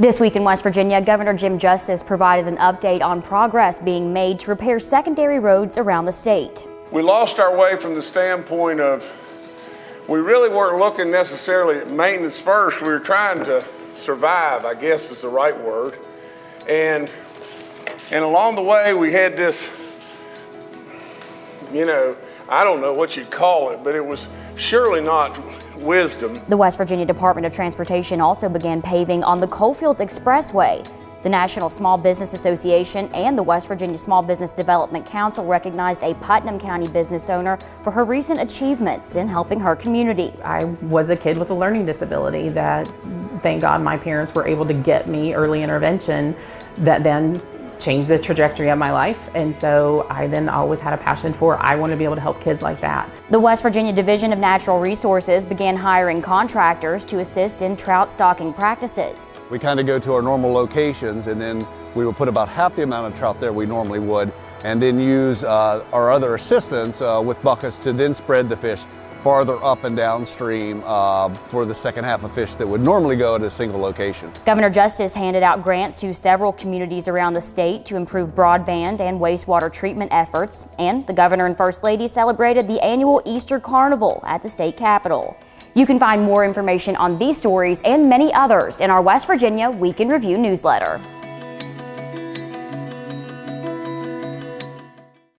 This week in West Virginia, Governor Jim Justice provided an update on progress being made to repair secondary roads around the state. We lost our way from the standpoint of we really weren't looking necessarily at maintenance first. We were trying to survive, I guess is the right word. And and along the way we had this, you know, I don't know what you'd call it, but it was surely not wisdom. The West Virginia Department of Transportation also began paving on the Coalfields Expressway. The National Small Business Association and the West Virginia Small Business Development Council recognized a Putnam County business owner for her recent achievements in helping her community. I was a kid with a learning disability that, thank God, my parents were able to get me early intervention that then changed the trajectory of my life. And so I then always had a passion for, I want to be able to help kids like that. The West Virginia Division of Natural Resources began hiring contractors to assist in trout stocking practices. We kind of go to our normal locations and then we will put about half the amount of trout there we normally would and then use uh, our other assistants uh, with buckets to then spread the fish farther up and downstream uh, for the second half of fish that would normally go at a single location. Governor Justice handed out grants to several communities around the state to improve broadband and wastewater treatment efforts, and the governor and first lady celebrated the annual Easter Carnival at the state capitol. You can find more information on these stories and many others in our West Virginia Week in Review newsletter.